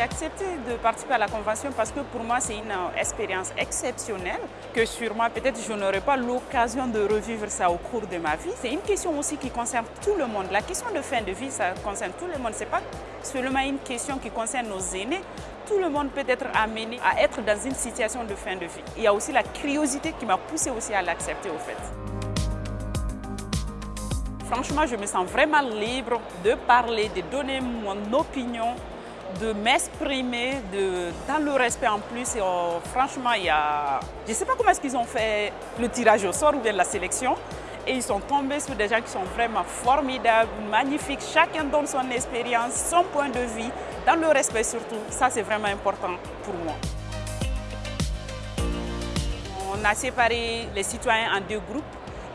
accepté de participer à la convention parce que pour moi, c'est une euh, expérience exceptionnelle que sûrement, peut-être, je n'aurai pas l'occasion de revivre ça au cours de ma vie. C'est une question aussi qui concerne tout le monde. La question de fin de vie, ça concerne tout le monde. Ce n'est pas seulement une question qui concerne nos aînés. Tout le monde peut être amené à être dans une situation de fin de vie. Il y a aussi la curiosité qui m'a poussé aussi à l'accepter au fait. Franchement, je me sens vraiment libre de parler, de donner mon opinion, de m'exprimer dans le respect en plus. Et, oh, franchement, il y a... je ne sais pas comment est-ce qu'ils ont fait le tirage au sort ou bien la sélection. Et ils sont tombés sur des gens qui sont vraiment formidables, magnifiques. Chacun donne son expérience, son point de vue, dans le respect surtout. Ça, c'est vraiment important pour moi. On a séparé les citoyens en deux groupes.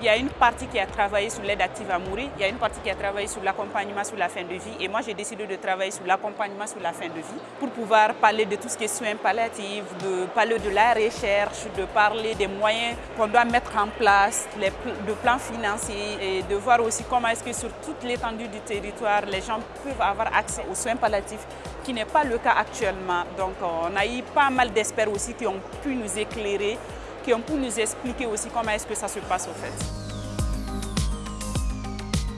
Il y a une partie qui a travaillé sur l'aide active à mourir, il y a une partie qui a travaillé sur l'accompagnement sur la fin de vie et moi j'ai décidé de travailler sur l'accompagnement sur la fin de vie pour pouvoir parler de tout ce qui est soins palliatifs, de parler de la recherche, de parler des moyens qu'on doit mettre en place, de plans financiers et de voir aussi comment est-ce que sur toute l'étendue du territoire, les gens peuvent avoir accès aux soins palliatifs qui n'est pas le cas actuellement. Donc on a eu pas mal d'experts aussi qui ont pu nous éclairer qui ont pu nous expliquer aussi comment est-ce que ça se passe au fait.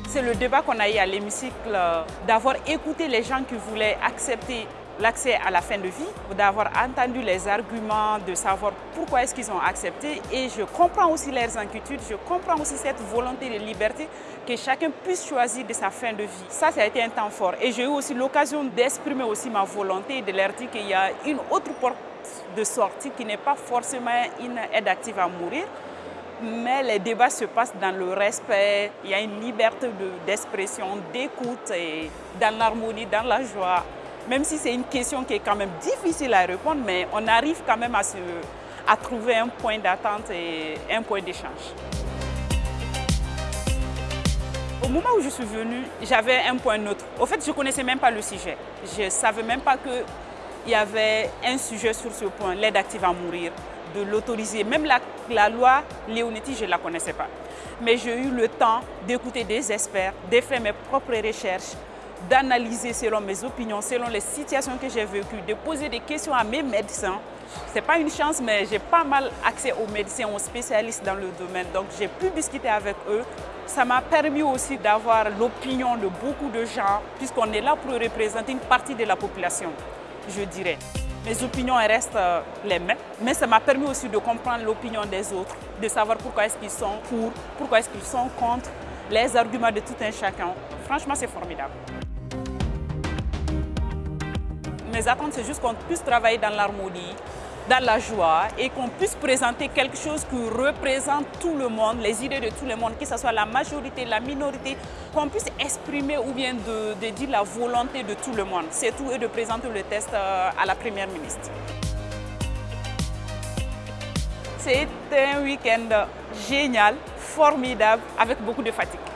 C'est le débat qu'on a eu à l'hémicycle, d'avoir écouté les gens qui voulaient accepter l'accès à la fin de vie, d'avoir entendu les arguments, de savoir pourquoi est-ce qu'ils ont accepté. Et je comprends aussi leurs inquiétudes, je comprends aussi cette volonté de liberté que chacun puisse choisir de sa fin de vie. Ça, ça a été un temps fort. Et j'ai eu aussi l'occasion d'exprimer aussi ma volonté et de leur dire qu'il y a une autre porte de sortie qui n'est pas forcément une aide active à mourir, mais les débats se passent dans le respect, il y a une liberté d'expression, d'écoute, dans l'harmonie, dans la joie. Même si c'est une question qui est quand même difficile à répondre, mais on arrive quand même à, se, à trouver un point d'attente et un point d'échange. Au moment où je suis venue, j'avais un point neutre. Au fait, je ne connaissais même pas le sujet. Je ne savais même pas que il y avait un sujet sur ce point, l'aide active à mourir, de l'autoriser. Même la, loi Léonetti, je ne la connaissais pas. Mais j'ai eu le temps d'écouter des experts, de faire mes propres recherches, d'analyser selon mes opinions, selon les situations que j'ai vécues, de poser des questions à mes médecins. Ce n'est pas une chance, mais j'ai pas mal accès aux médecins, aux spécialistes dans le domaine. Donc j'ai pu discuter avec eux. Ça m'a permis aussi d'avoir l'opinion de beaucoup de gens, puisqu'on est là pour représenter une partie de la population je dirais. Mes opinions restent euh, les mêmes, mais ça m'a permis aussi de comprendre l'opinion des autres, de savoir pourquoi est-ce qu'ils sont pour, pourquoi est-ce qu'ils sont contre, les arguments de tout un chacun. Franchement, c'est formidable. Mes attentes, c'est juste qu'on puisse travailler dans l'harmonie, dans la joie et qu'on puisse présenter quelque chose qui représente tout le monde, les idées de tout le monde, que ce soit la majorité, la minorité, qu'on puisse exprimer ou bien de, dire la volonté de tout le monde. C'est tout et de présenter le test euh, à la Première ministre. C'est un week-end génial, formidable, avec beaucoup de fatigue.